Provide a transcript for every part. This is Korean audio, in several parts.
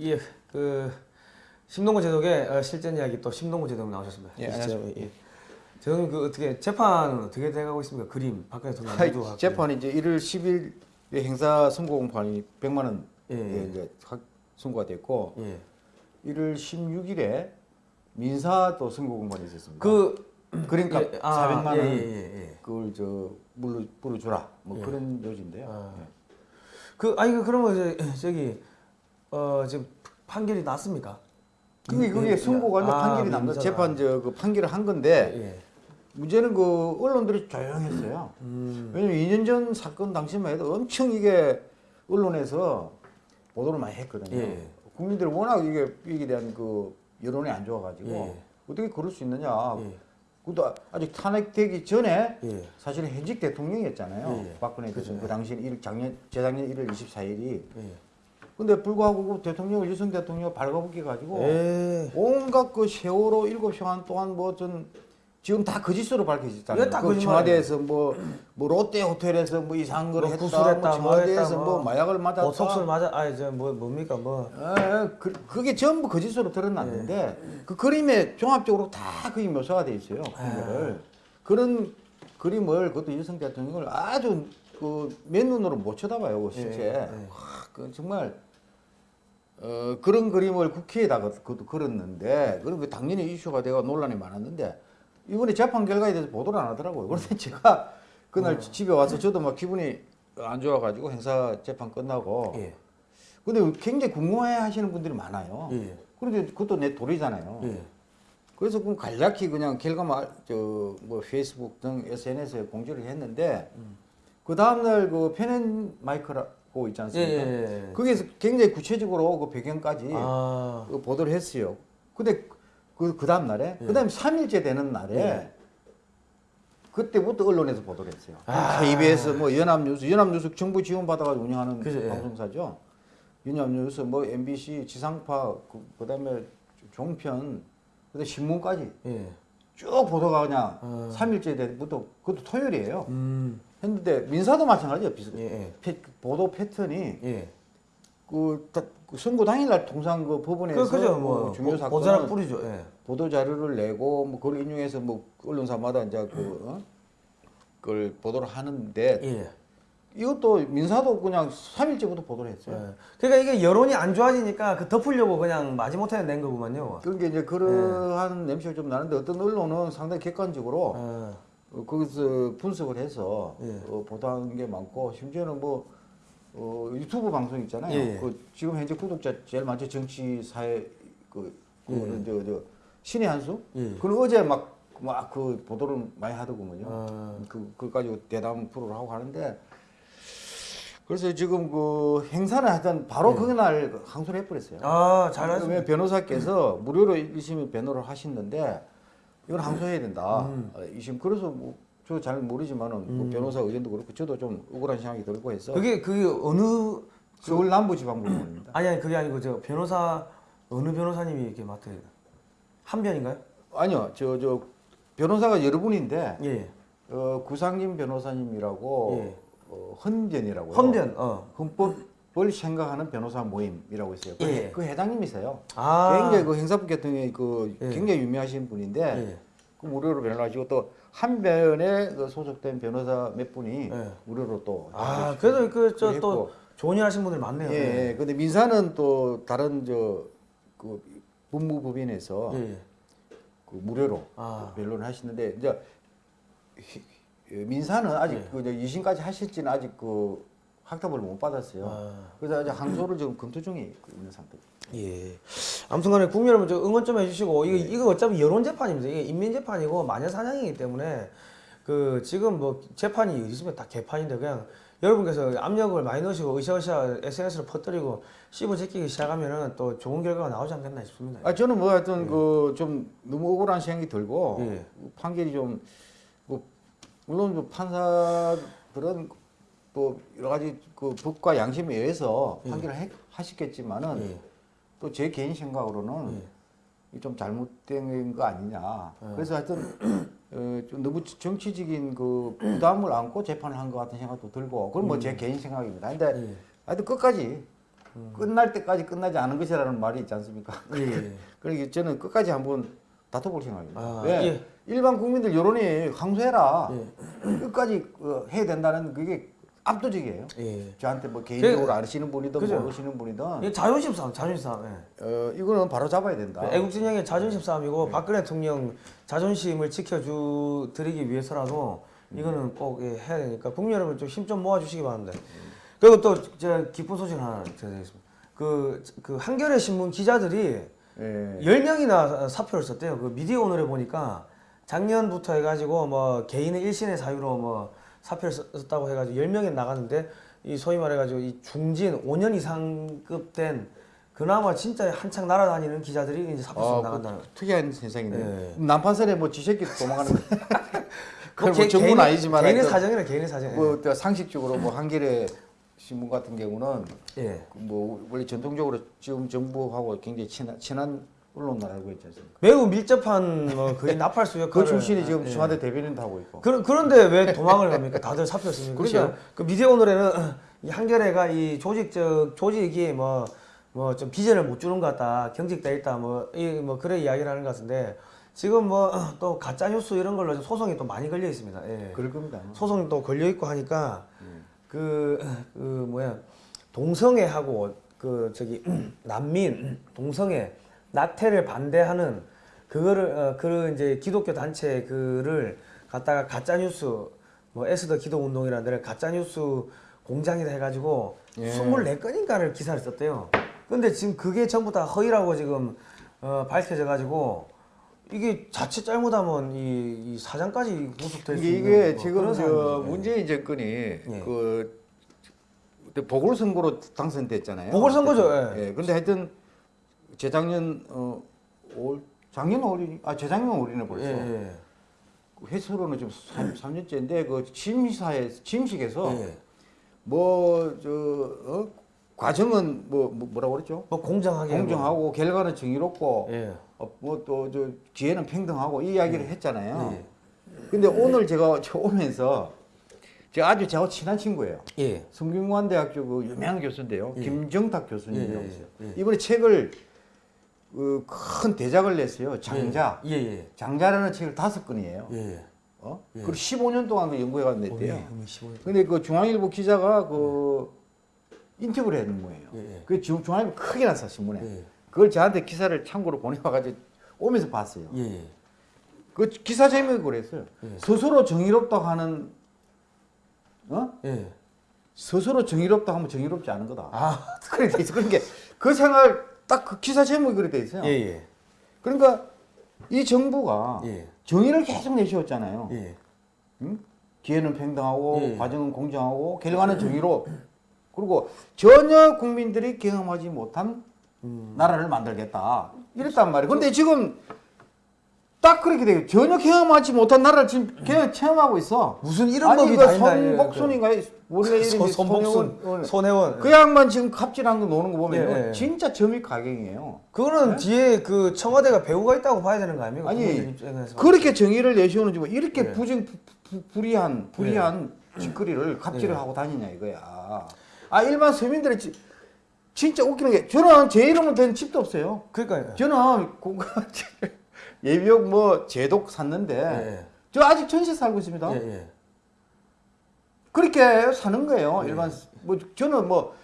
예, 그 심동구 제독의 어, 실전 이야기 또 심동구 제독 나오셨습니다. 예, 안녕하십니까. 예. 저는 그 어떻게 재판은 어떻게 돼가고 있습니까? 그림 박근혜 대통령. 재판이 이제 1월 10일 행사 선고 공판이 100만 원에 예. 이제 확 선고가 됐고 예. 1월 16일에 민사도 선고 공판이 있었습니다. 그 그러니까 예, 아, 400만 원 예, 예, 예, 예. 그걸 저 물러 불어주라 뭐 예. 그런 요지인데요. 아. 예. 그 아니 그 그러면 저, 저기 어 지금 판결이 났습니까? 그게 그게 예, 선고가 이제 아, 판결이 납니다. 민사가. 재판 저 그 판결을 한 건데 예. 문제는 그 언론들이 조용했어요. 음. 왜냐면 2년 전 사건 당시만 해도 엄청 이게 언론에서 보도를 많이 했거든요. 예. 국민들이 워낙 이게 이에 대한 그 여론이 안 좋아가지고 예. 어떻게 그럴 수 있느냐. 예. 그것도 아직 탄핵되기 전에 예. 사실은 현직 대통령이었잖아요. 예. 박근혜. 대통령 그 당시 일 작년 재작년 1월 24일이. 예. 근데 불구하고 그 대통령을 유승 대통령 발가벗겨 가지고 예. 온갖 그 세월호 일곱 시간 동안 뭐 전 지금 다 거짓으로 밝혀졌잖아요. 이거 다 그. 청와대에서 뭐, 뭐 롯데 호텔에서 뭐 이상한 걸 뭐 했다, 구술했다, 뭐뭐 청와대에서 뭐, 뭐 마약을 맞았다. 보톡스를 맞아 아니 저뭐 뭡니까 뭐 예, 그, 그게 전부 거짓으로 드러났는데 그 그림에 종합적으로 다 그게 묘사가 돼 있어요. 그거를 그런 그림을 그것도 윤석 대통령을 아주 그 맨눈으로 못 쳐다봐요. 그 실제 예, 예. 와, 그 정말 어, 그런 그림을 국회에다가 그것도 걸었는데 그런 게 당연히 이슈가 되고 논란이 많았는데 이번에 재판 결과에 대해서 보도를 안 하더라고요. 그런데 제가 그날 어. 집에 와서 저도 막 기분이 안 좋아가지고 행사 재판 끝나고 예. 근데 굉장히 궁금해 하시는 분들이 많아요. 예. 그런데 그것도 내 도리잖아요. 예. 그래서 그 간략히 그냥 결과만 저뭐 페이스북 등 SNS에 공지를 했는데 그 다음날 그 페넨 마이크라 고 있지 예, 않습니까? 예, 예. 거기에서 굉장히 구체적으로 그 배경까지 아. 그 보도를 했어요. 근데 그, 그 다음 날에, 예. 그 다음에 3일째 되는 날에 예. 그때부터 언론에서 보도를 했어요. 아. KBS, 뭐 연합뉴스, 연합뉴스 정부 지원받아가지고 운영하는 예. 방송사죠. 연합뉴스, 뭐 MBC, 지상파, 그, 다음에 종편, 그다음에 신문까지 예. 쭉 보도가 그냥 아. 3일째 때부터 그것도 토요일이에요. 음. 했는데 민사도 마찬가지예요. 비슷. 예. 예. 패- 보도 패턴이 예. 그, 다- 그 선고 당일날 통상 그 법원에서 그 그죠 뭐뭐 중요 보- 보자락 사건은 뿌리죠. 예. 보도 자료를 내고 뭐 그걸 인용해서 뭐 언론사마다 이제 그 어? 그걸 보도를 하는데 예. 이것도 민사도 그냥 3일째부터 보도를 했어요. 예. 그러니까 이게 여론이 안 좋아지니까 그 덮으려고 그냥 마지못해 낸 거구만요. 그러니까 이제 그러한 냄새가 좀 나는데 어떤 언론은 상당히 객관적으로 아, 어, 거기서 분석을 해서 예. 어, 보도한 게 많고 심지어는 뭐 어, 유튜브 방송 있잖아요. 예. 그 지금 현재 구독자 제일 많죠 정치 사회 그 그거는 예. 저, 저 신의 한수. 예. 그는 어제 막 막 그 보도를 많이 하더구먼요. 아. 그 가지고 대담 프로를 하고 하는데 그래서 지금 그 행사를 하여튼 바로 그날 항소를 해버렸어요. 예. 아 잘하시. 왜 변호사께서 무료로 1심에 변호를 하시는데 이건 항소해야 된다. 음. 어, 2심 그래서 뭐 저 잘 모르지만은 그 변호사 의견도 그렇고 저도 좀 억울한 생각이 들고 해서 그게 그게 어느 서울 남부지방법원입니다. 아니 아니 그게 아니고 저 변호사 어느 변호사님이 이렇게 맡아야 돼? 한 변인가요? 아니요, 저 저 변호사가 여러 분인데 예. 어, 구상진 변호사님이라고 예. 어, 헌변이라고 헌변. 어. 헌법 을 생각하는 변호사 모임이라고 있어요. 그, 예. 그 회장님이세요. 아. 굉장히 그 행사부 계통의 그 예. 굉장히 유명하신 분인데 예. 그 무료로 변호하시고 또 한 변에 그 소속된 변호사 몇 분이 예. 무료로 또 아 그래도 그 저또 했고. 좋은 일 하신 분들 많네요. 예, 예. 근데 민사는 또 다른 저그 법무법인에서 예. 그 무료로 아. 변론을 하시는데 이제 히- 예, 민사는 아직 예. 그 이제 2심까지 하실지는 아직 그 확답을 못 받았어요. 아. 그래서 아직 항소를 지금 검토 중에 있는 상태. 예. 아무튼간에 국민 여러분 저 응원 좀 해주시고 이거 네. 이거 어차피 여론 재판입니다. 이게 인민 재판이고 마녀 사냥이기 때문에 그 지금 뭐 재판이 있으면 다 개판인데 그냥 여러분께서 압력을 많이 넣으시고 으쌰으쌰 SNS로 퍼뜨리고 씹어 제끼기 시작하면은 또 좋은 결과가 나오지 않겠나 싶습니다. 아 저는 뭐 하여튼 그좀 너무 억울한 생각이 들고 예. 판결이 좀 뭐 물론 그 판사들은 또 여러 가지 그 법과 양심에 의해서 판결을 해- 하시겠지만은 예. 또제 개인 생각으로는 예. 이좀 잘못된 거 아니냐. 그래서 하여튼 어, 좀 너무 정치적인 그 부담을 안고 재판을 한 것 같은 생각도 들고 그건 뭐제 개인 생각입니다. 근데 예. 하여튼 끝까지 끝날 때까지 끝나지 않은 것이라는 말이 있지 않습니까? 예, 예. 그러니까 저는 끝까지 한번 다퉈볼 생각입니다. 아, 왜? 예. 일반 국민들 여론이 항소해라. 예. 끝까지 어, 해야 된다는 그게 압도적이에요. 예. 저한테 뭐 개인적으로 그- 아시는 분이든 그죠. 모르시는 분이든 이게 자존심 싸움, 자존심 싸움. 예. 어, 이거는 바로 잡아야 된다. 애국진영의 자존심 싸움이고 박근혜 대통령 자존심을 지켜주 드리기 위해서라도 이거는 꼭 예, 해야 되니까 국민 여러분 좀 힘 좀 모아주시기 바랍니다. 그리고 또 제가 기쁜 소식 하나 드리겠습니다. 그, 그 한겨레 신문 기자들이 예. 10명이나 사표를 썼대요. 그 미디어 오늘에 보니까 작년부터 해가지고 뭐 개인의 일신의 사유로 뭐 사표를 썼- 썼다고 해가지고 10명이 나갔는데 이 소위 말해가지고 이 중진 5년 이상급 된 그나마 진짜 한창 날아다니는 기자들이 이제 사표 쓰고 아, 나간다는. 그 특이한 세상인데 예. 남판선에 뭐 지새끼 도망가는 거. 그건 뭐 개- 정부는 아니지만 개인의 사정이라 개인의 사정. 뭐또 상식적으로 뭐 한겨레 신문 같은 경우는 예. 뭐 원래 전통적으로 지금 정부하고 굉장히 친한, 친한 언론을 알고 있지 않습니까? 매우 밀접한 뭐 거의 나팔수 역할을. 그 출신이 지금 예. 청와대 대변인도 하고 있고. 그런 그런데 왜 도망을 갑니까? 다들 사표 씁니까? 그렇죠. 그러니까 그 미디어 오늘에는 이 한겨레가 이 조직적 조직이 뭐 뭐 좀 비전을 못 주는 것 같다, 경직돼 있다, 뭐이뭐 그런 이야기를 하는 것 같은데 지금 뭐 또 가짜 뉴스 이런 걸로 좀 소송이 또 많이 걸려 있습니다. 예. 그럴 겁니다. 소송이 또 걸려 있고 하니까 그, 그 뭐야 동성애하고 그 저기 난민 동성애 낙태를 반대하는 그거를 어, 그 이제 기독교 단체 그를 갖다가 가짜 뉴스 뭐 에스더 기독 운동이라는 데를 가짜 뉴스 공장이다 해가지고 예. 24건인가를 기사를 썼대요. 근데 지금 그게 전부 다 허위라고 지금 어, 밝혀져 가지고 이게 자칫 잘못하면 이, 이 사장까지 구속될 수 있는 이게 뭐 지금 저. 문재인 정권이 예. 그 보궐선거로 당선됐잖아요. 보궐선거죠, 예. 근데 하여튼 재작년 어 올, 작년 올이 아 재작년 올이네 벌써. 예, 예. 그 지금 3, 삼년째인데그 취임사에 취임식에서 예. 뭐저 어? 과정은 뭐, 뭐 뭐 라고 그랬죠? 뭐 공정하게 공정하고 결과는 정의롭고 예. 어, 뭐또 저 기회는 평등하고 이 이야기를 했잖아요. 예. 근데 오늘 제가 저 오면서 제가 아주 저하고 친한 친구예요. 예. 성균관대학교 그 유명한 교수인데요. 예. 김정탁 교수님이라고 예, 예, 있어요. 예. 이번에 책을 그 큰 대작을 냈어요. 장자. 예, 예. 장자라는 책을 다섯 권이에요. 예. 어? 예. 그리고 15년 동안 그 연구해가 냈대요. 어, 예, 15. 근데 그 중앙일보 기자가 그 인터뷰를 했는 거예요. 예, 예. 그 지금 중앙일보 크게 났어 신문에. 예. 그걸 저한테 기사를 참고로 보내와가지고 오면서 봤어요. 예, 예. 그 기사 제목이 그랬어요. 예. 스스로 정의롭다고 하는 어? 예. 스스로 정의롭다고 하면 정의롭지 않은 거다. 아, 그래 돼 있어. 그러니까 그 생각 딱 그 기사 제목이 그래 돼 있어요. 예, 예. 그러니까 이 정부가 예. 정의를 계속 내세웠잖아요. 예. 응? 기회는 평등하고 예. 과정은 공정하고 결과는 정의로 그리고 전혀 국민들이 경험하지 못한 음. 나라를 만들겠다 이랬단 말이에요. 근데 지금 딱 그렇게 돼요. 전혀 경험하지 못한 나라를 지금 그냥 체험하고 있어. 무슨 이런 아니 법이 그다 있나, 예, 손복순인가 원래 이름이 손- 손복순, 손혜원. 손혜원. 그 양반 지금 갑질한 거 노는 거 보면 예, 예. 진짜 점입 가경이에요. 그거는 뒤에 그 청와대가 배우가 있다고 봐야 되는 거 아닙니까? 아니. 그렇게 정의를 내세우는지 뭐 이렇게 예. 부정 부, 부, 불이한 불이한 짓거리를 갑질을 예. 하고 다니냐 이거야. 아 일반 서민들이 지, 진짜 웃기는 게 저는 제 이름으로 된 집도 없어요. 그러니까 저는 공간 예비역 뭐 제독 샀는데 예. 저 아직 전세 살고 있습니다. 예, 예. 그렇게 사는 거예요. 네. 일반 뭐 저는 뭐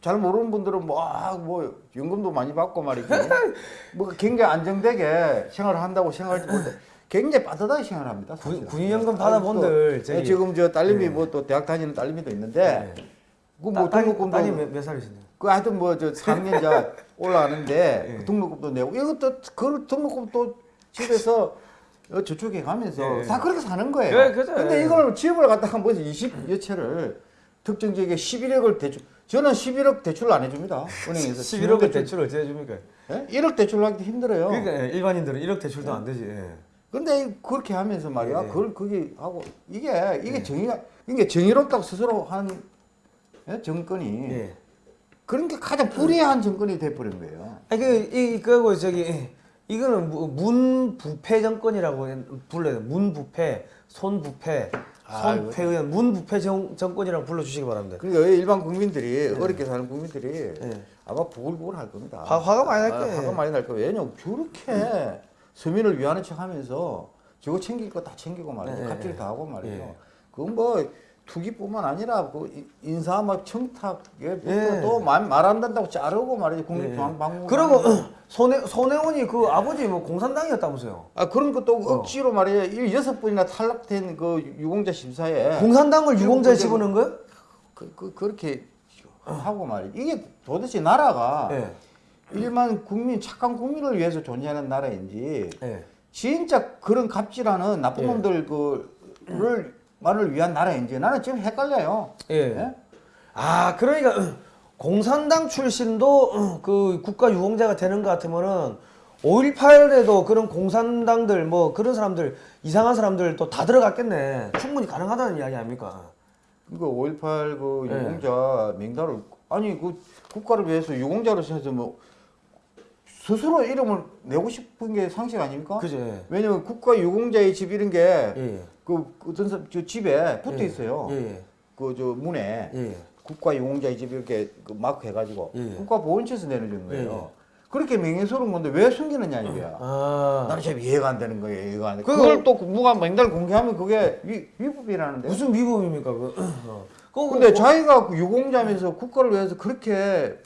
잘 모르는 분들은 뭐, 아, 뭐 연금도 많이 받고 말이지. 뭐 굉장히 안정되게 생활을 한다고 생각할지 모르는데 굉장히 빠듯하게 생활합니다. 군-. 군인연금 받아본들 예, 지금 저 딸님이 예. 뭐또 대학 다니는 딸님이도 있는데 예. 그뭐 등록금도 딸이 몇, 몇 살이신데요? 그 하여튼 뭐 저 4학년자 올라가는데 예. 그 등록금도 내고 이것도 그 등록금 또 집에서 어, 저축해 가면서 예. 다 그렇게 사는 거예요. 예, 그죠. 근데 예. 이걸 집을 갖다가 뭐 20여 채를 특정 지역에 11억을 대출 저는 11억 대출을 안 해줍니다. 은행에서 11억을 대출을 어찌 해줍니까? 예? 1억 대출을 하기도 힘들어요. 그러니까 예, 일반인들은 1억 대출도 안 되지. 예. 근데 그렇게 하면서 말이야, 예. 그걸 그게 하고 이게 이게 정의가 이게 정의롭다고 스스로 한 예? 정권이 예. 그런 게 가장 불의한 정권이 돼버린 거예요. 아니 그이 그거 저기 이거는 무- 문부패 정권이라고 불러요. 문부패 손부패, 아, 손패 의원, 문부패 정, 정권이라고 불러주시기 바랍니다. 그러니까 일반 국민들이 어렵게 사는 국민들이 네. 아마 부글부글 할 겁니다. 화- 화가 많이 날 아, 거예요. 화가 많이 날 거예요. 왜냐면 저렇게 서민을 위하는 척하면서 저거 챙길 거 다 챙기고 말이죠. 네, 갑질 네. 다 하고 말이죠. 예. 그건 뭐 투기뿐만 아니라 그 이- 인사 막 청탁에 예. 또 말 안 된다고 자르고 말이죠. 국립중앙박물관. 그리고 손해 손해원이 그 아버지 뭐 공산당이었다면서요? 아 그런 것도 억지로 말이에요. 이 여섯 번이나 탈락된 그 유공자 심사에 공산당을 유공자에 집어넣은 거요? 그, 그, 그렇게 하고 말이죠. 이게 도대체 나라가 예. 일반 국민 착한 국민을 위해서 존재하는 나라인지 예. 진짜 그런 갑질하는 나쁜 예. 놈들 그를 만을 위한 나라인지 나는 지금 헷갈려요. 예. 예? 아 그러니까 공산당 출신도 그 국가 유공자가 되는 것 같으면은 5.18에도 그런 공산당들 뭐 그런 사람들 이상한 사람들 또 다 들어갔겠네. 충분히 가능하다는 이야기 아닙니까? 그5.18그 예. 유공자 명단을 아니 그 국가를 위해서 유공자로서 해서 뭐 스스로 이름을 내고 싶은 게 상식 아닙니까? 그죠? 예. 왜냐면 국가 유공자의 집 이런 게 예. 그 어떤 사람 저 집에 붙어 예. 있어요. 예. 그저 문에 예. 국가 유공자의 집 이렇게 그 마크 해가지고 예. 국가 보훈처에서 내려주는 거예요. 예. 그렇게 명예스러운 건데 왜 숨기느냐 이거야. 아 나는 참 이해가 안 되는 거예요. 이해가 안 돼. 그거- 그걸 또 누가 맹달 공개하면 그게 위, 위법이라는데. 무슨 위법입니까? 그. 어. 근데 뭐- 자기가 그 유공자면서 국가를 위해서 그렇게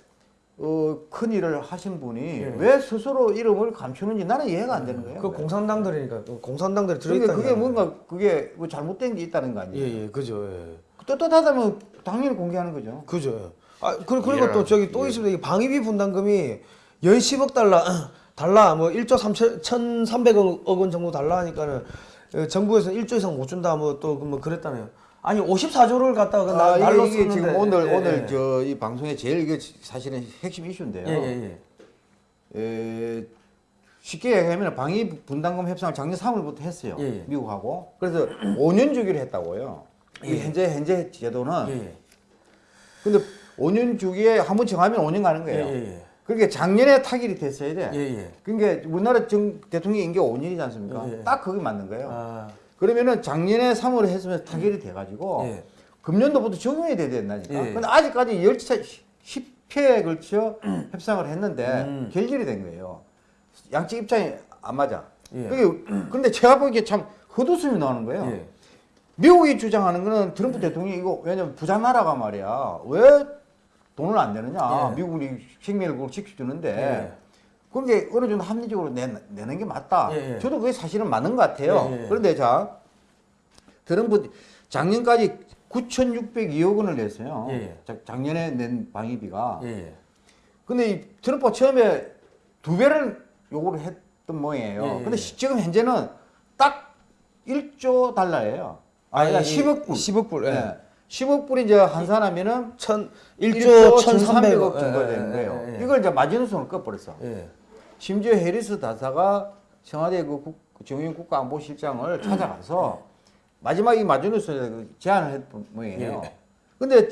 어, 큰 일을 하신 분이 예. 왜 스스로 이름을 감추는지 나는 이해가 안 되는 거예요. 그 공산당들이니까 그 공산당들이 그러니까 들어있다. 그게 뭔가 그게 뭐 잘못된 게 있다는 거 아니에요. 예예 그죠. 예. 떳떳하다면 당연히 공개하는 거죠. 그죠. 아 그, 그리고 이해를 또 저기 안- 또 예. 있습니다. 이 방위비 분담금이 연 10억 달러 달러 뭐 1조 3천 1,300억 원 정도 달라 하니까는 어, 정부에서 1조 이상 못 준다 뭐 또뭐 그랬다네요. 아니 54조를 갖다가 그 나- 아, 날로 이게, 이게 썼는데 지금 오늘 예, 오늘 예. 저이 방송에 제일 이게 사실은 핵심 이슈인데요. 예, 예, 예. 에, 쉽게 얘기하면 방위 분담금 협상을 작년 3월부터 했어요. 예, 예. 미국하고. 그래서 5년 주기로 했다고요. 이 현재 현재 제도는 예, 예. 근데 5년 주기에 한 번 정하면 5년 가는 거예요. 예, 예. 그러니까 작년에 타결이 됐어야 돼. 예, 예. 그러니까 우리나라 정 대통령 임기가 5년이지 않습니까? 예, 예. 딱 그게 맞는 거예요. 아, 그러면은 작년에 3월에 했으면 타결이 돼가지고 예. 금년도부터 적용이 돼야 된다니까. 예. 근데 아직까지 열차 10회에 걸쳐 협상을 했는데 음. 결렬이 된 거예요. 양측 입장이 안 맞아. 예. 그게 근데 제가 보기에 참 헛웃음이 나오는 거예요. 예. 미국이 주장하는 거는 트럼프 대통령이 이거 왜냐면 부자 나라가 말이야. 왜 돈을 안 내느냐. 예. 미국이 생명을 그걸 지켜주는데. 예. 그게 어느 정도 합리적으로 내, 내는 게 맞다. 예, 예. 저도 그게 사실은 맞는 것 같아요. 예, 예. 그런데 자, 트럼프 작년까지 9,602억 원을 냈어요. 예, 예. 자, 작년에 낸 방위비가. 근데 이 트럼프가 처음에 두 배를 요구를 했던 모양이에요. 근데 지금 현재는 딱 1조 달러예요. 아니, 아니, 10억 불. 10억 불, 예. 예. 10억 불이 이제 환산하면은 천 1조 1조 1,300억 1,300억 정도 되는 거예요. 이걸 이제 마지노선을 꺼버렸어. 예. 심지어 해리스 다사가 청와대 그 국, 정용 국가안보실장을 찾아가서 마지막 이 마지노선에 그 제안을 했던 모양이에요. 예. 근데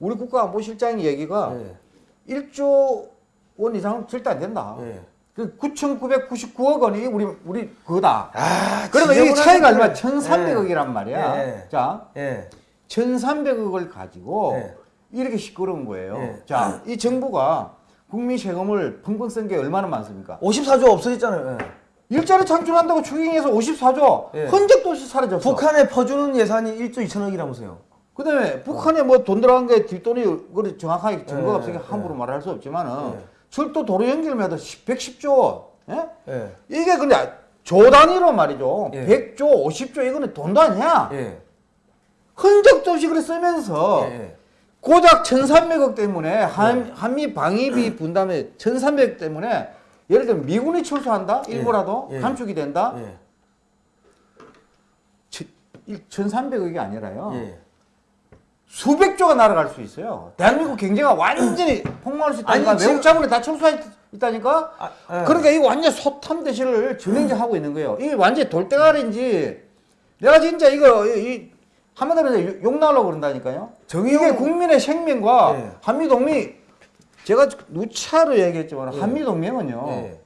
우리 국가안보실장 얘기가 예. 1조 원 이상은 절대 안 된다. 예. 그 9,999억 원이 우리 우리 그거다. 아, 그러면 이 지저분하게 차이가 얼마? 그래. 1,300억이란 말이야. 예. 자, 예. 1,300억을 가지고 예. 이렇게 시끄러운 거예요. 예. 자, 이 정부가 국민 세금을 펑펑 쓴 게 얼마나 많습니까? 54조 없어졌잖아요. 예. 일자리 창출한다고 추경해서 54조 예. 흔적도 없이 사라졌어. 북한에 퍼주는 예산이 1조 2천억이라면서요. 그 다음에 북한에 뭐돈 들어간 게 뒷돈이 그래 정확하게 증거가 예, 없으니까 함부로 말할 수 없지만은 예. 철도 도로 연결만 해도 110조. 예? 예. 이게 근데 조 단위로 말이죠. 예. 100조, 50조 이거는 돈도 아니야. 예. 흔적도 없이 그래 쓰면서 예. 고작 1,300억 때문에 한, 한미 방위비 분담에 1,300억 때문에 예를 들면 미군이 철수한다? 예. 일부라도 예. 감축이 된다? 예. 1,300억이 아니라요. 예. 수백조가 날아갈 수 있어요. 대한민국 경제가 완전히 폭망할 수 있다니까. 아니, 외국 자본이 다 철수해 있다니까. 아, 예. 그러니까 이거 완전 소탐 대실을 진행자 하고 있는 거예요. 이게 완전 히 돌대가리인지 내가 진짜 이거 이, 이 한마디로 욕 나오려고 그런다니까요. 정의용- 이게 국민의 생명과 예. 한미동맹 제가 누차로 얘기했지만 한미동맹은요. 예.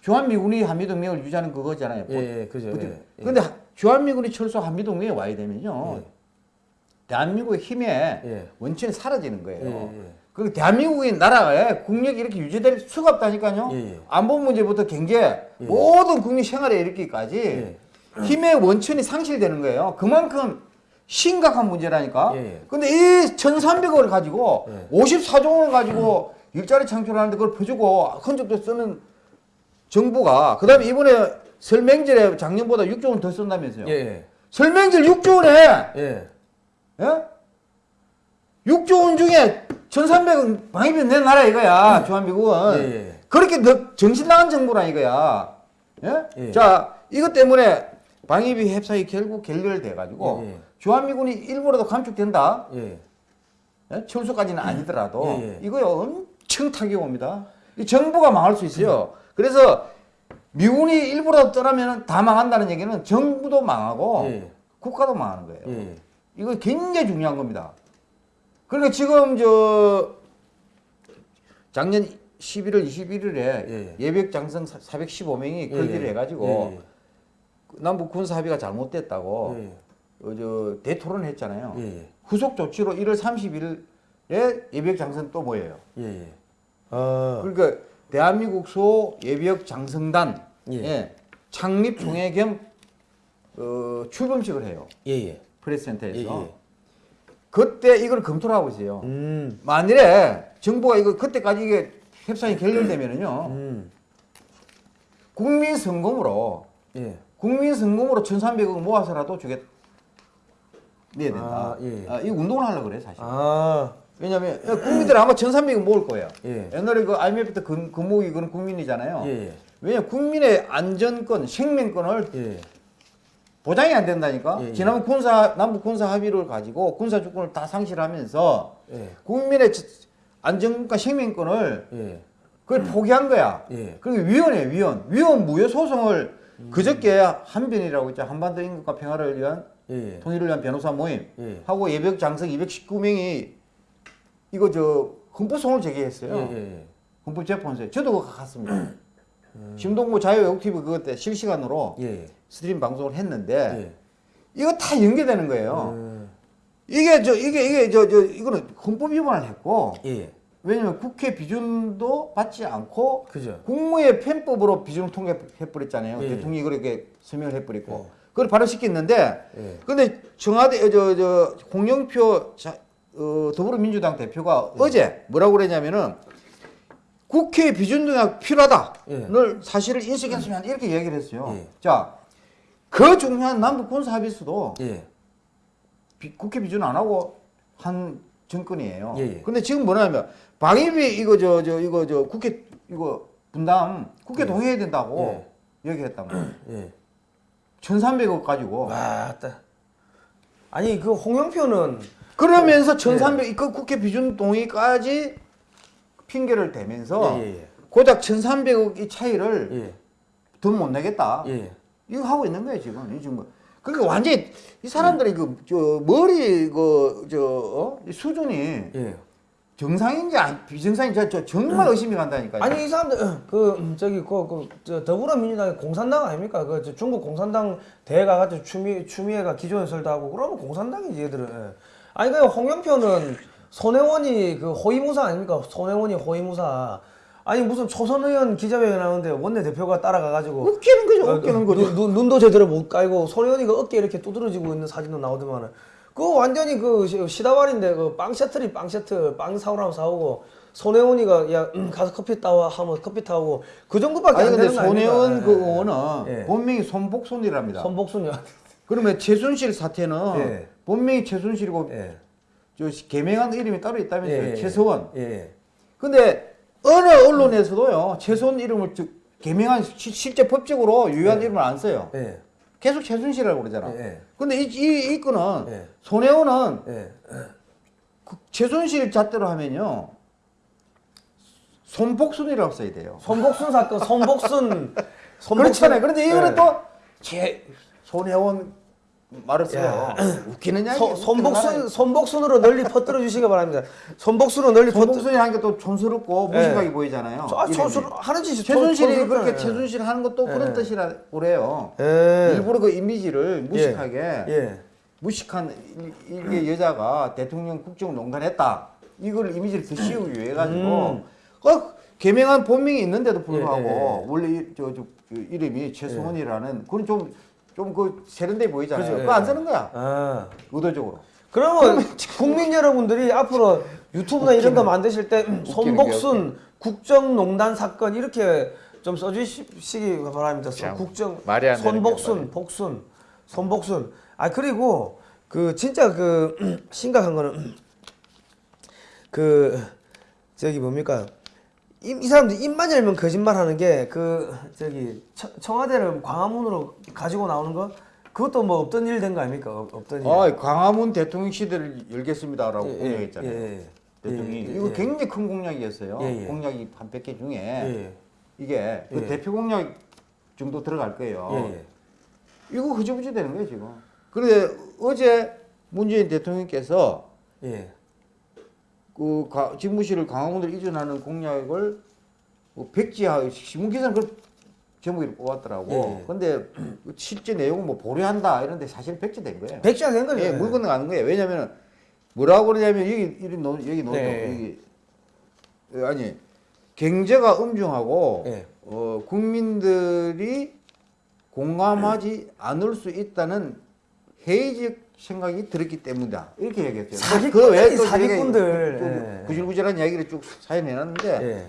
주한미군이 한미동맹을 유지하는 그거잖아요. 예, 예, 그죠. 그죠? 예, 예. 주한미군이 철수 한미동맹에 와야 되면요. 대한민국의 힘의 예. 원천이 사라지는 거예요. 예, 예. 그 대한민국의 나라에 국력이 이렇게 유지될 수가 없다니까요. 예, 예. 안보 문제부터 경제 모든 국민 생활에 이르기까지 예. 힘의 원천이 상실되는 거예요. 그만큼 심각한 문제라니까. 예, 예. 근데 이 1,300억을 가지고 예. 54조 원을 가지고 일자리 창출하는데 그걸 퍼주고 흔적도 쓰는 정부가 그다음에 이번에 설명절에 작년보다 6조 원 더 쓴다면서요. 예, 예. 설명절 6조 원에 예. 예? 6조 원 중에 1,300원 방위비 낸 나라 이거야. 주한미국은. 예, 예. 그렇게 너 정신 나간 정부라 이거야. 예? 예. 자, 이것 때문에 방위비 협상이 결국 결렬돼 가지고. 주한미군이 일부라도 감축된다. 예. 예? 철수까지는 아니더라도 예, 예. 이거요 엄청 타격이 옵니다. 이 정부가 망할 수 있어요. 그래서 미군이 일부라도 떠나면 다 망한다는 얘기는 정부도 망하고 예. 국가도 망하는 거예요. 예. 이거 굉장히 중요한 겁니다. 그러니까 지금 저 작년 11월 21일에 예. 예비역 장성 415명이 걸기를 예. 해가지고 예. 남북 군사 합의가 잘못됐다고 예. 어, 저 대토론을 했잖아요. 예. 예. 후속 조치로 1월 30일에 예비역 장성 또 뭐예요? 예. 예. 어. 그러니까 대한민국 소 예비역 장성단 예. 의 창립 총회 겸 어, 출범식을 해요. 예. 예. 프레스센터에서. 예, 예. 그때 이걸 검토를 하고 있어요. 음. 만일에 정부가 이거 그때까지 이게 협상이 결렬되면은요 음. 국민 성금으로 예. 국민 성금으로 1,300억 모아서라도 주겠 내야 된다. 아, 예. 아, 이 운동을 하려고 그래 사실. 아. 왜냐면 국민들은 아마 1,300억 모을 거예요. 예. 옛날에 그 IMF 때 그, 그 모으기 그건 국민이잖아요. 예. 예. 왜냐 면 국민의 안전권, 생명권을 예. 보장이 안 된다니까. 예, 예. 지난번 군사 남북 군사 합의를 가지고 군사 주권을 다 상실하면서 예. 국민의 안전과 생명권을 예. 그걸 포기한 거야. 예. 그리고 위원회 위원 위원 무효 소송을 그저께 한변이라고 있죠 한반도 인권과 평화를 위한 예. 통일을 위한 변호사 모임 예. 하고 예벽 장성 219명이 이거 저 헌법소송을 제기했어요. 예. 예. 헌법재판소에 저도 그거 갔습니다. 심동구 자유외국TV 그것 때 실시간으로 예. 스트림 방송을 했는데 예. 이거 다 연계되는 거예요. 음. 이게 저 이게 이게 저 저 이거는 헌법 위반을 했고 예. 왜냐면 국회 비준도 받지 않고 그죠. 국무의 편법으로 비준을 통과해버렸잖아요. 예. 대통령이 그렇게 설명을 해버리고 예. 그걸 발효시켰는데 예. 근데 청와대 저 저 홍영표 자, 어, 더불어민주당 대표가 예. 어제 뭐라고 그랬냐면은 국회 비준 등약 필요하다를 사실을 인식했으면 이렇게 얘기를 했어요. 예. 자, 그 중요한 남북 군사 합의서도 예. 비- 국회 비준 안 하고 한 정권이에요. 예, 예. 근데 지금 뭐냐면 방위비 이거 저 저 이거 저 국회 이거 분담 국회 예. 동의해야 된다고 얘기했단 말이에요. 예. 1,300억 가지고 와, 따. 아니 그 홍영표는 그러면서 예. 1,300, 그 국회 비준 동의까지 핑계를 대면서 예, 예, 예. 고작 1,300억의 차이를 예. 더못 내겠다. 예. 이거 하고 있는 거예요 지금. 이 지금 그러니까 완전히 이 사람들이 그저 머리 그 저 어? 이 수준이 예. 정상인지 안- 비정상인지 저, 저 정말 의심이 간다니까요. 아니 이 사람들 그 음, 저기 그 그 더불어민주당이 공산당 아닙니까? 그저 중국 공산당 대회 가 가지고 추미 추미애가 기조연설도 하고 그러면 공산당이지 얘들은. 예. 아니 그 홍영표는 손혜원이 그 호위무사 아닙니까? 손혜원이 호위무사. 아니 무슨 초선 의원 기자회견 하는데 원내 대표가 따라가가지고 웃기는 거죠. 어, 웃기는 눈- 거죠. 눈, 눈도 제대로 못 깔고 손혜원이가 어깨 이렇게 두드러지고 있는 사진도 나오더만은 그거 완전히 그 시- 시다발인데 그 빵 셔틀이 빵 셔틀 빵 사오라면 사오고 손혜원이가 야 음, 가서 커피 따와 하면 커피 타오고 그 정도밖에 아니 안 되는 거 아닙니까? 손혜원 그 예. 의원은 예. 본명이 손복순이랍니다. 손복순이 그러면 최순실 사태는 예. 본명이 최순실이고 예. 저 개명한 이름이 따로 있다면서요. 예, 예. 최서원. 예. 근데 어느 언론에서도요 최소원 이름을 즉 개명한 시- 실제 법적으로 유효한 이름을 안 써요. 예. 계속 최순실이라고 그러잖아. 예, 예. 근데 이, 이, 이 건은 예. 손혜원은 예. 그 최순실 잣대로 하면요 손복순이라고 써야 돼요. 손복순 사건 손복순 손복순 그렇잖아요. 그런데 이거는 예. 또제 손혜원 말을 써요. 웃기는 이야기. 소, 손복순 손복순으로 널리 퍼뜨려 주시기 바랍니다. 손복순으로 널리. 손복순이 하는 게 또 촌스럽고 예. 무식하게 보이잖아요. 아. 촌스러 하는 짓이 최순실이 촌- 그렇게. 최순실 하는 것도 그런 예. 뜻이라고 그래요. 예. 일부러 그 이미지를 무식하게 예. 무식한 이- 이게 여자가 대통령 국정을 농단했다. 이걸 이미지를 더 씌우기 위해 가지고 음. 어, 개명한 본명이 있는데도 불구하고. 원래 이, 저, 저, 그 이름이 최승원이라는 그건 좀 좀 그 세련돼 보이잖아요. 그죠, 그거 안 예. 쓰는 거야. 아. 의도적으로. 그러면 국민 여러분들이 앞으로 유튜브나 이런 거 만드실 때 손복순 국정농단 사건 이렇게 좀 써주시기 바랍니다. 참, 국정 손복순. 복순, 손복순. 아 그리고 그 진짜 그 심각한 거는 그 저기 뭡니까? 이, 이 사람들 입만 열면 거짓말하는 게 그 저기 청- 청와대를 광화문으로 가지고 나오는 거 그것도 뭐 없던 일 된 거 아닙니까? 없- 없던 일. 아, 광화문 대통령 시대를 열겠습니다라고 예, 예, 공약했잖아요. 예, 예. 대통령이 예, 예, 이거 예. 굉장히 큰 공약이었어요. 예, 예. 공약이 한 100개 중에 예, 이게 그 예. 대표 공약 정도 들어갈 거예요. 예, 예. 이거 흐지부지 되는 거예요 지금. 그런데 어제 문재인 대통령께서 예. 그 가- 집무실을 광화문으로 이전하는 공약을 뭐 백지화 신문 기사는 그 제목을 뽑았더라고. 예, 예. 근데 실제 내용은 뭐 보류한다 이런데 사실 백지된 거예요. 백지화 된 거죠. 예, 물 건너가는 거예요. 왜냐면은 뭐라고 그러냐면 여기 여기 노 여기 노 네. 여기 어, 아니 경제가 음중하고 예. 어, 국민들이 공감하지 않을 수 있다는 회의적 생각이 들었기 때문이다 이렇게 얘기했어요. 사기꾼들이 그 외에 또 사기꾼들. 저희가 예. 또 구질구질한 이야기를 쭉 사연해놨는데 예.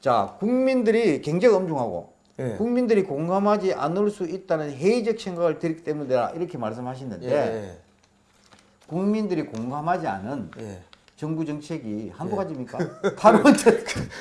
자 국민들이 경제가 음중하고 예. 국민들이 공감하지 않을 수 있다는 회의적 생각을 들기 때문이다 이렇게 말씀하시는데 예. 국민들이 공감하지 않은 예. 정부 정책이 한두 예. 가지입니까? 탈원전,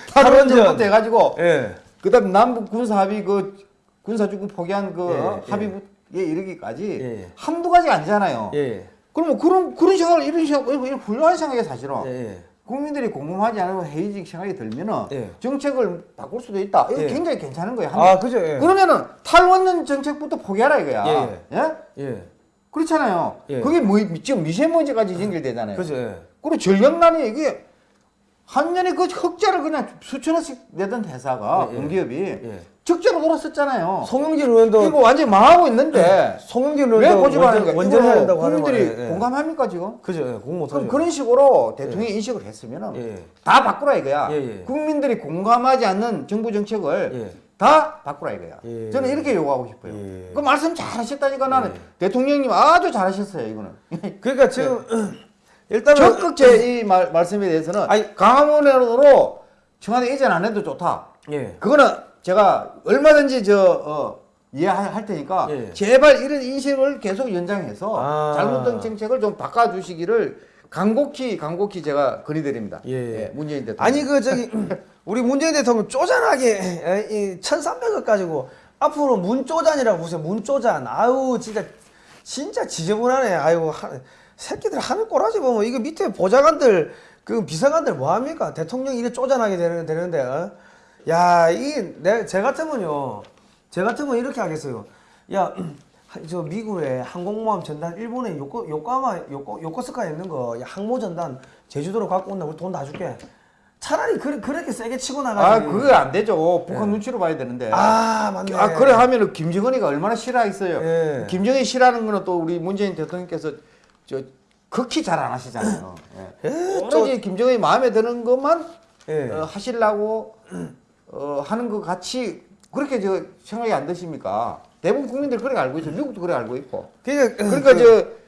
탈원전. 탈원전부터 해가지고 예. 그다음 남북 군사 합의 그 군사주권 포기한 그 예, 어, 예. 합 의에 이르기까지 예. 한두 가지 아니잖아요. 예. 그러면 그런 그런 생각을 이런 생각 이런 훌륭한 생각이 사실은 예. 국민들이 공감하지 않으면 회의적 생각이 들면은 예. 정책을 바꿀 수도 있다. 이거 예. 굉장히 괜찮은 거예요. 아, 그죠. 예. 그러면은 탈원전 정책부터 포기하라 이거야. 예, 예? 예. 그렇잖아요. 예. 그게 뭐 지금 미세먼지까지 연결되잖아요. 그죠. 예. 그리고 전력난이 이게 한 년에 그 흑자를 그냥 수천원씩 내던 회사가 예, 예. 공기업이 예. 적자로 돌았었잖아요. 송영길 의원도 이거 완전히 망하고 있는데 송영길 왜 의원도 고집하는 원전, 거야? 원전해야 이거 된다고 하는 국민들이 거예요. 예. 공감합니까 지금? 그죠. 예. 공 못하죠. 그럼 그런 식으로 대통령 이 인식을 했으면은 예. 다 바꾸라 이거야. 예, 예. 국민들이 공감하지 않는 정부 정책을 예. 다 바꾸라 이거야. 예. 저는 이렇게 요구하고 싶어요. 예. 그 말씀 잘하셨다니까 나는 예. 대통령님 아주 잘하셨어요 이거는. 그러니까 지금 일단은 적극 제 이 말씀에 대해서는 아니- 강화문으로 청와대 이전 안 해도 좋다. 예. 그거는 제가 얼마든지 저 어, 이해할 테니까 예. 제발 이런 인식을 계속 연장해서 아. 잘못된 정책을 좀 바꿔주시기를 간곡히 간곡히 제가 건의드립니다. 예. 문재인 대통령. 아니 그 저기 우리 문재인 대통령 쪼잔하게 에, 이 1,300억 가지고 앞으로 문쪼잔이라고 보세요. 문쪼잔. 아유 진짜 진짜 지저분하네. 아유 하, 새끼들 하는 꼬라지 보면 이거 밑에 보좌관들 그 비서관들 뭐 합니까? 대통령이 이래 쪼잔하게 되는 되는데. 어? 야, 이 내 제 같으면요. 제 같으면 이렇게 하겠어요. 야, 저 미국에 항공모함 전단 일본에 요코 요코하마 요코 요코스카에 있는 거 야, 항모 전단 제주도로 갖고 온다. 우리 돈 다 줄게. 차라리 그, 그렇게 세게 치고 아 나가지. 그거 안 되죠. 북한 눈치로 봐야 되는데. 예. 아, 맞네. 아, 그래 하면은 김정은이가 얼마나 싫어하겠어요. 예. 김정은이 싫어하는 거는 또 우리 문재인 대통령께서 저 극히 잘 안 하시잖아요. 예. 예, 오로지 김정은이 마음에 드는 것만 예. 어, 하시려고 어, 하는 것 같이 그렇게 저 생각이 안 드십니까? 대부분 국민들 그렇게 알고 있어요. 미국도 그래 알고 있고. 그러니까, 그러니까 저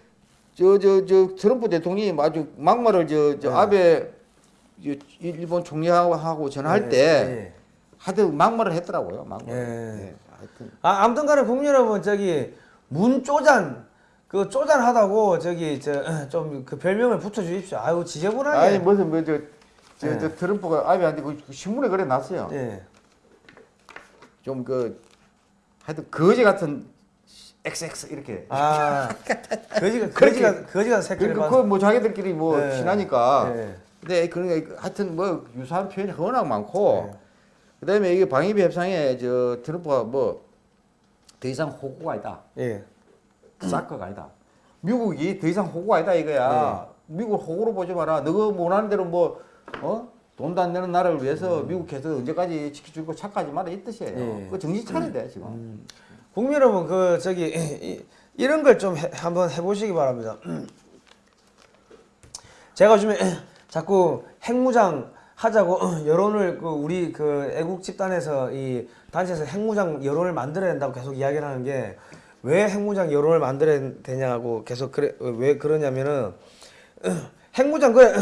저 저 저 트럼프 대통령이 아주 막말을 저저 예. 아베 저 일본 총리하고 하고 전화할 예, 때 예. 하여튼 막말을 했더라고요. 막말. 예. 예, 하여튼 아, 아무튼 간에 국민 여러분 저기 문쪼잔 그 쪼잔하다고 저기 저 좀 그 별명을 붙여 주십시오. 아유 지저분하게. 아니 무슨 뭐저 저, 예. 저 트럼프가 아베한테 그 신문에 그래 놨어요. 예. 좀그 하여튼 거지 같은 XX 이렇게. 아 거지가 거지가 거지가 그러니까 그뭐 자기들끼리 뭐 예. 친하니까. 예. 근데 그러니까 하여튼 뭐 유사한 표현이 워낙 많고 예. 그다음에 이게 방위비 협상에 저 트럼프가 뭐 더 이상 호구가 아니다. 예. 사커가 아니다. 미국이 더 이상 호구가 아니다 이거야. 미국을 호구로 보지 마라. 너가 원하는 대로 뭐 어? 돈도 안 내는 나라를 위해서 미국 계속 언제까지 지켜줄 거 착하지 마라 이 뜻이에요. 예. 그 정신 차려야 돼 지금. 국민 여러분 그 저기 이, 이런 걸 좀 한번 해보시기 바랍니다. 제가 요즘에 자꾸 핵무장 하자고 여론을 그 우리 그 애국 집단에서 이 단체에서 핵무장 여론을 만들어야 된다고 계속 이야기를 하는 게 왜 핵무장 여론을 만들어야 되냐고 계속 그래 왜 그러냐면은 핵무장 그래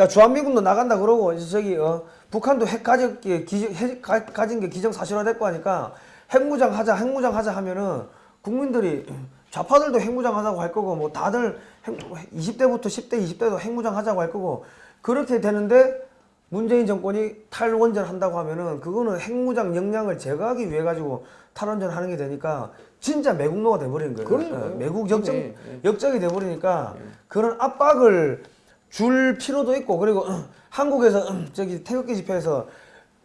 자 주한미군도 나간다 그러고 이제 저기 어 북한도 핵 가진 게 기정 핵 가, 가진 게 기정 사실화 됐고 하니까 핵무장 하자 핵무장 하자 하면은 국민들이 좌파들도 핵무장 하자고 할 거고 뭐 다들 핵, 20대부터 10대 20대도 핵무장 하자고 할 거고 그렇게 되는데 문재인 정권이 탈원전 한다고 하면은 그거는 핵무장 역량을 제거하기 위해 가지고 탈원전 하는 게 되니까 진짜 매국노가 돼버리는 거예요. 예, 매국 역적 예, 역적이 돼버리니까 그런 압박을 줄 필요도 있고 그리고 한국에서 저기 태극기 집회에서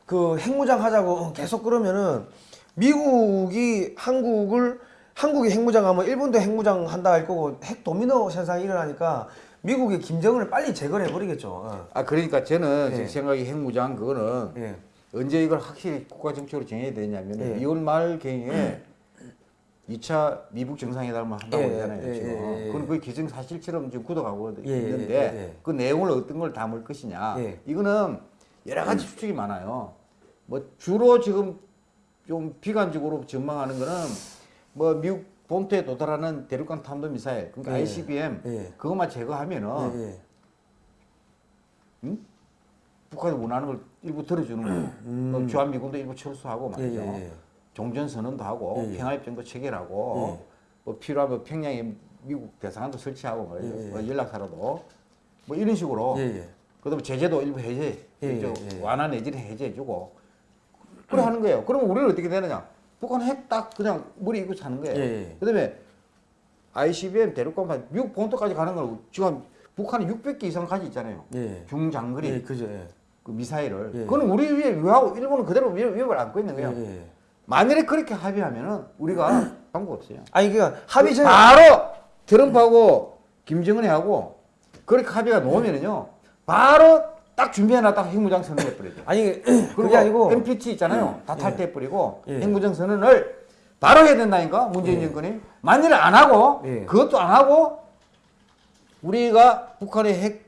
그 핵무장 하자고 계속 그러면은 미국이 한국을 한국이 핵무장하면 일본도 핵무장 한다 할 거고 핵 도미노 현상이 일어나니까 미국이 김정은을 빨리 제거해 버리겠죠. 어. 아 그러니까 저는 예. 제 생각에 핵무장 그거는 예. 언제 이걸 확실히 국가 정책으로 정해야 되냐면 예. 2월 말 경에 2차 미북 정상회담을 한다고 예, 그러잖아요 예, 지금. 예, 예. 그건 거의 기정 사실처럼 지금 굳어가고 예, 예, 있는데. 그 내용을 어떤 걸 담을 것이냐. 예. 이거는 여러 가지 추측이 많아요. 뭐 주로 지금 좀 비관적으로 전망하는 거는 뭐 미국 본토에 도달하는 대륙간 탄도 미사일 그러니까 예. ICBM 예. 그것만 제거하면은 예, 예. 북한이 원하는 걸 일부 들어주는 거예요. 그럼 주한미군도 일부 철수하고 음. 예, 말이죠. 예, 예. 종전선언도 하고 예, 예. 평화협정도 체결하고 뭐 필요하면 평양에 미국 대사관도 설치하고 말이죠. 예, 예. 뭐 연락사로도 뭐 이런 식으로 예, 예. 그다음에 제재도 일부 해제, 예, 예, 저 예. 완화 내지를 해제해주고 그래 하는 거예요. 그러면 우리는 어떻게 되느냐? 북한 핵 딱 그냥 머리 이고 사는 거예요. 예, 예. 그다음에 ICBM 대륙간 미국 본토까지 가는 걸 지금 북한이 600개 이상 가지 있잖아요. 예. 중장거리 예. 예. 그 미사일을. 예. 그거는 우리 위에 위하고 일본은 그대로 위- 위협을 안고 있는 거예요. 예, 예. 만일에 그렇게 합의하면은 우리가 방법 없어요. 아니 그러니까 합의 전에 바로 트럼프하고 김정은이 하고 그렇게 합의가 놓으면은요. 바로 딱 준비해놨다가 핵무장 선언해 버리죠. 아니 그게 아니고 NPT 있잖아요. 다 탈퇴해 버리고 예. 핵무장 선언을 바로 해야 된다니까 문재인 정권이 만일 안 하고 예. 그것도 안 하고 우리가 북한의 핵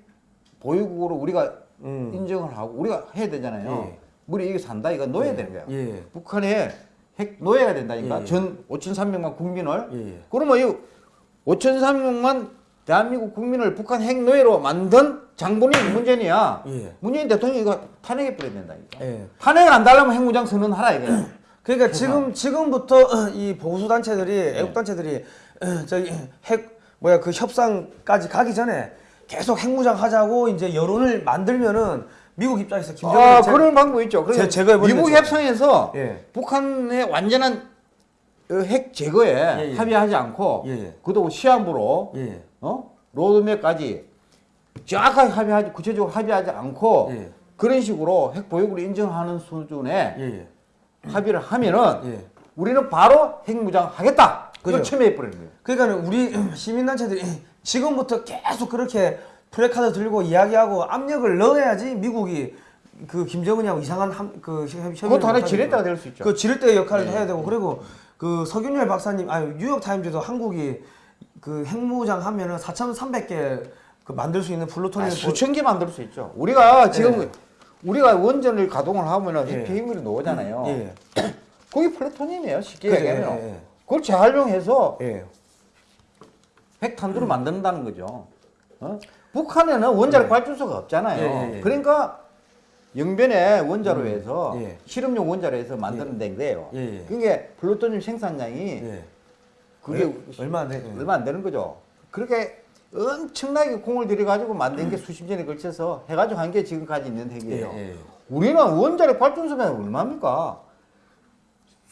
보유국으로 우리가 음. 인정을 하고 우리가 해야 되잖아요. 예. 우리 이게 산다 이거 놓아야 되는 거야. 예. 북한에 핵 놓아야 된다니까. 예. 전 5,300만 국민을. 예. 그러면 이 5,300만 대한민국 국민을 북한 핵 노예로 만든 장본인이 문재인이야. 예. 문재인 대통령이 이거 탄핵해 버려야 된다니까. 예. 탄핵 안 달라면 핵무장 선언하라 이거야. 그러니까 지금 지금부터 이 보수 단체들이 애국 단체들이 저기 핵 뭐야 그 협상까지 가기 전에 계속 핵무장 하자고 이제 여론을 만들면은 미국 입장에서 김정은 아, 그런 방법 있죠. 제- 제거해버리는 미국 거죠. 협상에서 예. 북한의 완전한 어, 핵 제거에 예, 예. 합의하지 않고 예, 예. 그도 시한부로 예. 어? 로드맵까지 정확하게 합의하지 구체적으로 합의하지 않고 예. 그런 식으로 핵 보유국을 인정하는 수준의 예, 예. 합의를 하면은 예. 우리는 바로 핵무장 하겠다. 그걸. 천명해 버리는 거예요. 그러니까는 우리 시민단체들이 지금부터 계속 그렇게 플래카드 들고 이야기하고 압력을 넣어야지 미국이 그 김정은이하고 이상한 함, 그 협- 협의를 그것도 하나의 지렛대가. 될 수 있죠. 그 지렛대 역할을 해야 되고 그리고 그 서균렬 박사님 아니 뉴욕 타임즈도 한국이 그 핵무장 하면은 4,300개 그 만들 수 있는 플루토늄 아, 수천 개 만들 수 있죠. 우리가 지금 예. 우리가 원전을 가동을 하면은 예. 핵 폐기물이 나오잖아요. 예. 거기 플루토늄이에요. 쉽게 그죠, 얘기하면. 예, 예. 그걸 재활용해서 예. 핵탄두를 만든다는 거죠. 어? 북한에는 원자력 발전소가 없잖아요. 예, 예, 예. 그러니까 영변에 원자로 해서 예. 실험용 원자로 해서 만드는 데 거예요. 예, 예. 그게 플루토늄 생산량이 예. 그게 얼- 얼마 안 돼? 예. 얼마 안 되는 거죠. 그렇게 엄청나게 공을 들여가지고 만든 게 수십 년에 걸쳐서 해가지고 한 게 지금까지 있는 핵이에요. 예, 예. 우리는 원자력 발전소면 얼마입니까?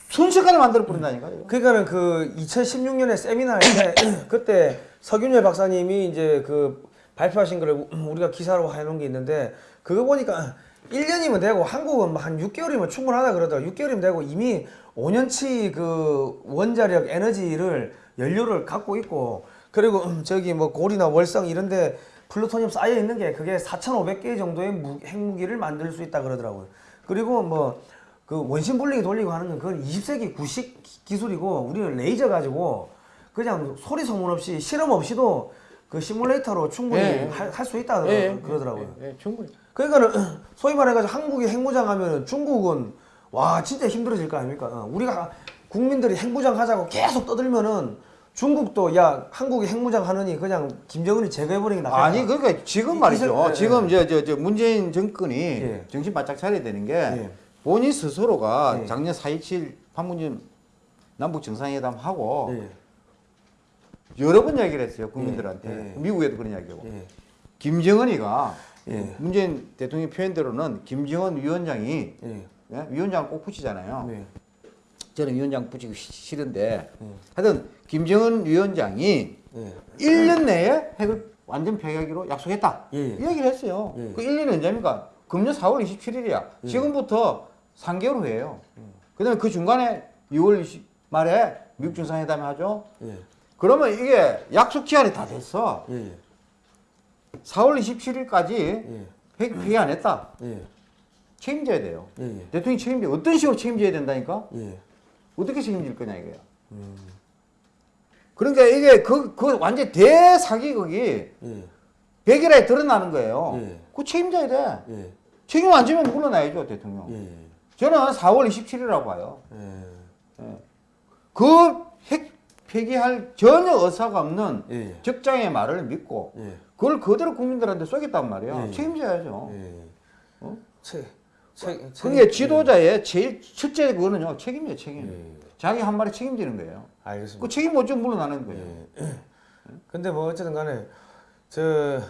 순식간에 만들어 버린다니까요. 그러니까는 그 2016년에 세미나 할 때 그때 서균열 박사님이 이제 그 발표하신 거를 우리가 기사로 해놓은 게 있는데 그거 보니까 1년이면 되고 한국은 뭐한 6개월이면 충분하다 그러더라고 6개월이면 되고 이미 5년치 그 원자력 에너지를 연료를 갖고 있고 그리고 음, 저기 뭐 고리나 월성 이런데 플루토늄 쌓여 있는 게 그게 4,500개 정도의 무, 핵무기를 만들 수 있다 그러더라고요. 그리고 뭐 그 원심 분리기 돌리고 하는 건 그건 20세기 구식 기- 기술이고 우리는 레이저 가지고 그냥 소리 소문 없이 실험 없이도 그 시뮬레이터로 충분히 예. 할수 있다 예, 그러더라고요. 예, 예, 충분히. 그러니까는 소위 말해가지고 한국이 핵무장 하면은 중국은 와 진짜 힘들어질 거 아닙니까? 어, 우리가 국민들이 핵무장 하자고 계속 떠들면은 중국도 야 한국이 핵무장 하느니 그냥 김정은이 제거해버리는 게 낫겠다. 아니 그러니까 지금 이- 말이죠. 예, 지금 저 저 저 문재인 정권이 예. 정신 바짝 차려야 되는 게 예. 본인 스스로가 예. 작년 4.27 판문점 남북 정상회담 하고 예, 여러 번 얘기를 했어요 국민들한테 예, 예. 미국에도 그런 이야기하고 예, 김정은이가 예. 문재인 대통령 표현대로는 김정은 위원장이 예, 예? 위원장을 꼭 붙이잖아요. 네, 저는 위원장 붙이기 싫- 싫은데 하여튼 김정은 위원장이 예, 1년 내에 핵을 완전 폐기하기로 약속했다. 예, 예. 이 얘기를 했어요. 예. 그 1년이 언제입니까? 금년 4월 27일이야. 지금부터 3개월 후에요. 그다음에 그 중간에 2월 20 말에 미국 정상회담 하죠. 예, 그러면 이게 약속 기한이 다 됐어. 예, 4월 27일까지 예, 핵 폐기 안 했다. 예, 책임져야 돼요. 예, 예, 대통령이 책임져. 어떤 식으로 책임져야 된다니까? 예, 어떻게 책임질 거냐 이거야. 음. 그러니까 이게 그, 그 완전 대사기극이 예, 백일에 드러나는 거예요. 예. 그 책임져야 돼. 예, 책임 안 지면 물러나야죠, 대통령. 예, 저는 4월 27일이라고 봐요. 예, 그핵 폐기할 전혀 의사가 없는 예, 적장의 말을 믿고 예, 그걸 그대로 국민들한테 쏘겠단 말이에요. 예. 책임져야죠. 예. 어? 체, 체, 그게 지도자의 제일 첫째 그거는요, 책임이에요, 책임. 예. 자기 한 말에 책임지는 거예요. 알겠습니다. 그 책임 못 지면 물러나는 거예요. 예. 근데 뭐 어쨌든 간에 저,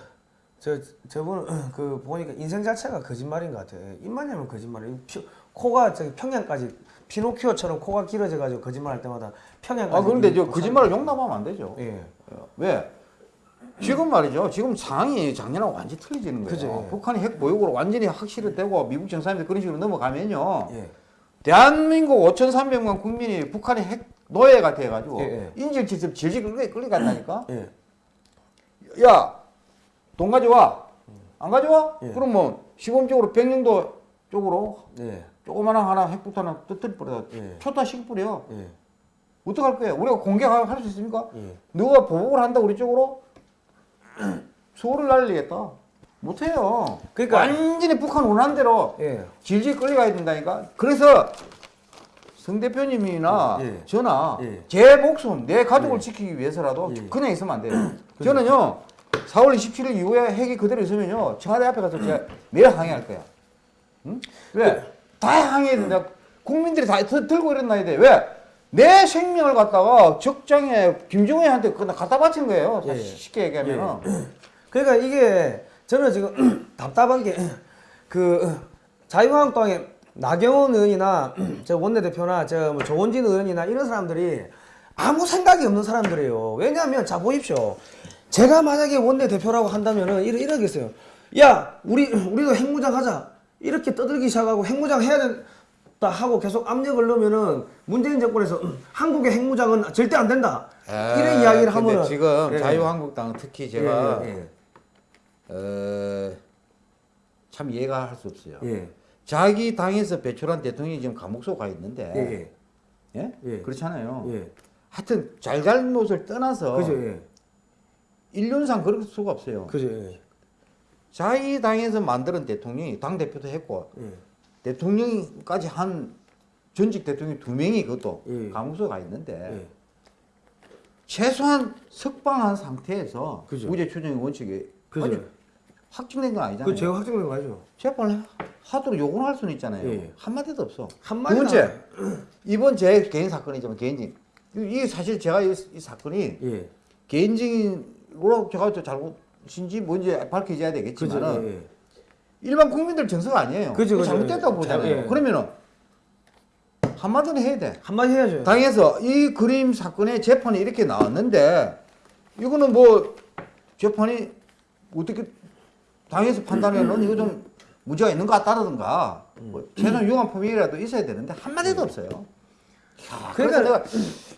저, 저분 그 보니까 인생 자체가 거짓말인 것 같아. 입만 열면 거짓말이에요. 피- 코가 저기 평양까지 피노키오처럼 코가 길어져 가지고 거짓말할 때마다 평양까지. 아, 그런데 저 이- 거짓말을 용납하면 안 되죠. 예. 어, 왜? 지금 말이죠. 지금 상황이 작년하고 완전히 틀려지는 거예요. 그죠, 예. 북한이 핵 보유국으로 완전히 확실히 되고 미국 정상회담 그런 식으로 넘어가면요. 예. 대한민국 5,300만 국민이 북한의 핵 노예가 돼가지고 예, 인질치습 질질 끌려, 끌려간다니까. 예. 야, 돈 가져와. 안 가져와? 예. 그러면 시범적으로 백령도 쪽으로 예. 조그마한 하나 핵폭탄 터뜨려 버려. 예. 초타 시켜버려. 예. 어떡할 거예요? 우리가 공격할 수 있습니까? 예. 누가 보복을 한다 우리 쪽으로 수호를 날리겠다. 못해요. 그러니까- 완전히 북한 원하는 대로 예. 질질 끌려가야 된다니까. 그래서 성 대표님이나 예. 저나 예. 제 목숨, 내 가족을 지키기 위해서라도 예. 그냥 있으면 안 돼요. 저는요 4월 27일 이후에 핵이 그대로 있으면요 청와대 앞에 가서 제가 매일 항의할 거야. 응? 왜? 다 항의해야 된다. 국민들이 다 들- 들고 일어나야 돼. 왜? 내 생명을 갖다가 적장에 김정은한테 갖다 바친 거예요. 예. 쉽게 얘기하면은. 그러니까 이게 저는 지금 답답한 게 그 자유한국당의 나경원 의원이나 저 원내대표나 저 뭐 조원진 의원이나 이런 사람들이 아무 생각이 없는 사람들이에요. 왜냐하면 자 보십시오. 제가 만약에 원내대표라고 한다면은 이러, 이러겠어요. 야 우리 우리도 핵무장 하자 이렇게 떠들기 시작하고 핵무장 해야 된다 하고 계속 압력을 넣으면은 문재인 정권에서 한국의 핵무장은 절대 안 된다 이런 이야기를 하면은 지금 예. 자유한국당 특히 제가 예, 예, 어, 참 이해가 할 수 없어요. 예. 자기 당에서 배출한 대통령이 지금 감옥 속가 있는데, 예, 예? 예. 그렇잖아요. 예. 하여튼 잘잘못을 떠나서 그죠, 예. 인륜상 그럴 수가 없어요. 그죠, 예. 자기 당에서 만드는 대통령이 당 대표도 했고 예. 대통령까지 한 전직 대통령 두 명이 그것도 예. 감옥 속가 있는데 예. 최소한 석방한 상태에서 그죠. 무죄 추정의 원칙이 그죠. 아니, 확정된 건 아니잖아요. 그 제가 확정된 거 아니죠? 재판을 하도록 요구를 할 수는 있잖아요. 예. 한마디도 없어. 한마디도 두 번째, 이번 제 개인 사건이지만 개인적인 이게 사실 제가 이, 이 사건이 예. 개인적으로 제가 저 잘못 인지 뭔지 밝혀져야 그죠, 되겠지만 예. 일반 국민들 정서가 아니에요. 그죠, 그죠. 잘못됐다고 보잖아요. 잘- 예. 그러면은 한마디는 해야 돼. 한마디 해야죠. 당에서 이 그림 사건의 재판이 이렇게 나왔는데 이거는 뭐 재판이 어떻게 당에서 판단해는 이거 좀 문제가 있는 것 같다든가 뭐 최소한 유한 범위라도 있어야 되는데 한마디도 없어요. 야, 그러니까 그러니까-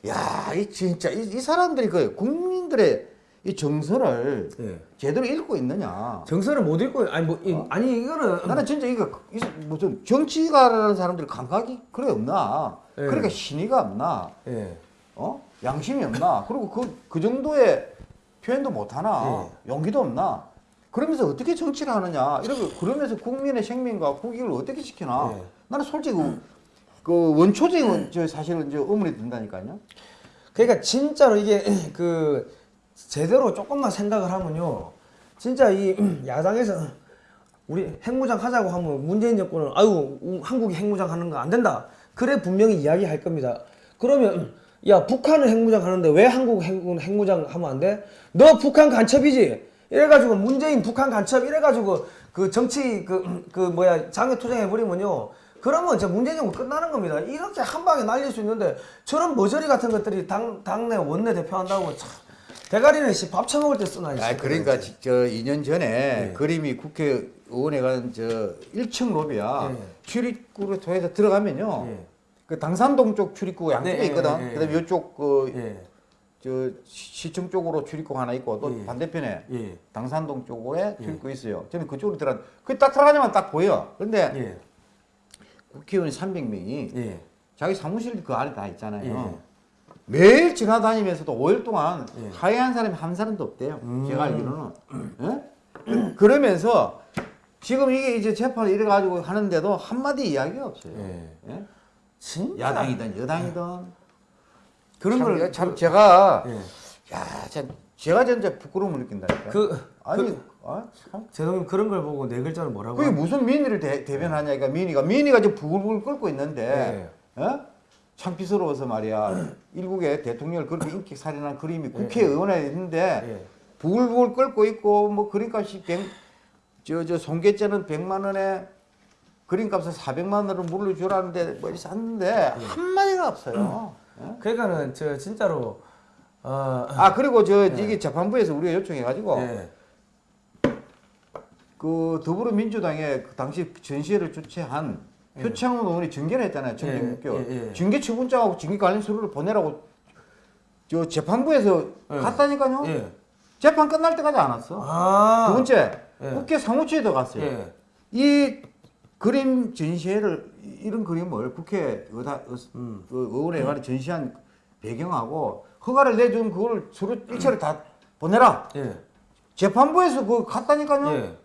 내가 야, 이 진짜 이, 이 사람들이 그 국민들의 이 정서를 예. 제대로 읽고 있느냐. 정서를 못 읽고 아니 뭐 이, 어? 아니 이거는 나는 진짜 이거 이- 무슨 정치가라는 사람들 감각이 그래 없나? 예. 그러니까 신의가 없나? 예. 어? 양심이 없나? 그리고 그, 그 정도의 표현도 못 하나? 용기도 없나? 그러면서 어떻게 정치를 하느냐? 이렇게 그러면서 국민의 생명과 국익을 어떻게 지키나? 예. 나는 솔직히 그, 그 원초적인 저 사실은 이제 의문이 든다니까요. 그러니까 진짜로 이게 그 제대로 조금만 생각을 하면요. 진짜 이 야당에서 우리 핵무장 하자고 하면 문재인 정권은 아유 우- 한국이 핵무장 하는 거 안 된다. 그래 분명히 이야기할 겁니다. 그러면 야 북한은 핵무장 하는데 왜 한국 핵- 핵무장 하면 안 돼? 너 북한 간첩이지. 이래가지고 문재인 북한 간첩 이래가지고 그 정치 그, 그 뭐야 장애 투쟁해 버리면요. 그러면 저 문재인 정권 끝나는 겁니다. 이렇게 한 방에 날릴 수 있는데 저런 머저리 같은 것들이 당 당내 원내 대표 한다고 참 대가리는 씨 밥 처먹을 때 쓰나 이 아. 그러니까 지- 저 2년 전에 예. 그림이 국회의원에 간 저 1층 로비야 예. 출입구를 통해서 들어가면요. 예. 그 당산동 쪽 출입구 양쪽에 네, 있거든. 예, 예, 그다음에 이쪽 그 예. 저 시청 쪽으로 출입구가 하나 있고 또 예. 반대편에 예. 당산동 쪽에 출입구 있어요. 저는 그쪽으로 들어. 그딱 들어가자면 딱 보여. 근데 예. 국회의원 300명이 예. 자기 사무실 그 안에 다 있잖아요. 예. 매일 지나다니면서도 5일 동안 예. 하회한 사람이 한 사람도 없대요. 음. 제가 알기로는. 예? 그러면서 지금 이게 이제 재판을 이래 가지고 하는데도 한마디 이야기가 없어요. 예. 예? 야당이든 여당이든. 그런 참, 걸참 제가 예. 야, 참 제가 진짜 부끄러움을 느낀다니까. 그 아니, 아, 참. 제동님 그런 걸 보고 네 글자는 뭐라고? 그게 무슨 민의를 대, 대변하냐니까 민의가 민의가 지금 부글부글 끓고 있는데 어? 창피스러워서 말이야 일국의 대통령을 그렇게 인기 살인한 그림이 국회의원에 있는데 예. 부글부글 끓고 있고 뭐 그림값이 백저저 송계자는 100만 원에 그림값을 400만 원을 물려주라는데 뭐 샀는데 한마디가 없어요. 예? 그러니까는 저 진짜로 어 아 그리고 저 이게 재판부에서 우리가 요청해가지고 예. 그 더불어민주당의 그 당시 전시회를 주최한 표창원 의원이 증언을 했잖아요. 예, 6개월. 예, 예. 징계 처분장하고 징계 관련 서류를 보내라고 저 재판부에서 예. 갔다니까요. 예. 재판 끝날 때까지 안 왔어. 아. 두 번째 예. 국회 사무처에도 갔어요. 예. 이 그림 전시회를 이- 이런 그림을 국회 의다, 의, 음. 그 의원에 관해 전시한 배경하고 허가를 내준 그걸 서로 일체를 다 보내라. 예. 재판부에서 그거 갔다니까요. 예.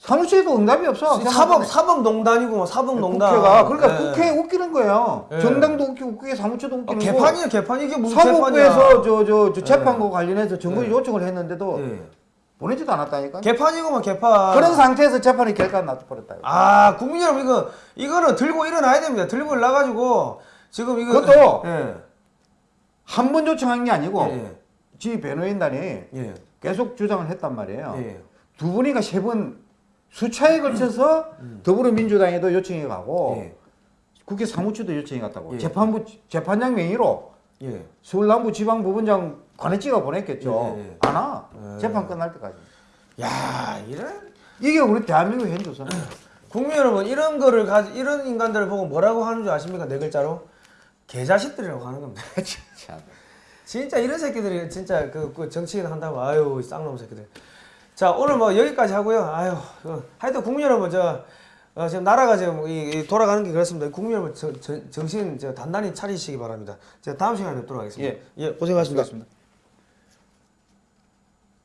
사무처에도 응답이 없어. 사법 사법 농단이고 뭐 사법 농단. 국회가 그러니까 예. 국회 웃기는 거예요. 예. 정당도 웃기고 국회 사무처도 어, 웃기는 거. 개판이에요 개판 이게 무슨 사법부에서? 저저 저 예. 재판과 관련해서 정부 예. 요청을 했는데도 예. 보내지도 않았다니까. 개판이고만 개판. 그런 상태에서 재판이 결과. 이거. 아 국민 여러분 이거 이거는 들고 일어나야 됩니다. 들고 일어나가지고 지금 이거 그것도 예. 한번 요청한 게 아니고 예. 지 변호인단이 예. 계속 주장을 했단 말이에요. 예. 두 분이가 세번 수차에 걸쳐서 더불어민주당에도 요청이 가고 예. 국회 사무처도 요청이 갔다고 예. 재판부 재판장 명의로 예. 서울남부 지방법원장 관해지가 보냈겠죠. 예, 예, 예. 안 와. 예. 재판 끝날 때까지. 야 이런 이게 우리 대한민국 현조선. 국민 여러분 이런 거를 가지 이런 인간들을 보고 뭐라고 하는 줄 아십니까 네 글자로 개자식들이라고 하는 겁니다. 참. 진짜 이런 새끼들이 진짜 그, 그 정치인 한다고 아유 이 쌍놈 새끼들. 자 오늘 뭐 여기까지 하고요. 아유 그, 하여튼 국민 여러분 저 어, 지금 나라가 지금 이, 이 돌아가는 게 그렇습니다. 국민 여러분 저, 저, 정신 저 단단히 차리시기 바랍니다. 제가 다음 시간에 뵙도록 하겠습니다. 예, 고생하셨습니다. 수고하셨습니다.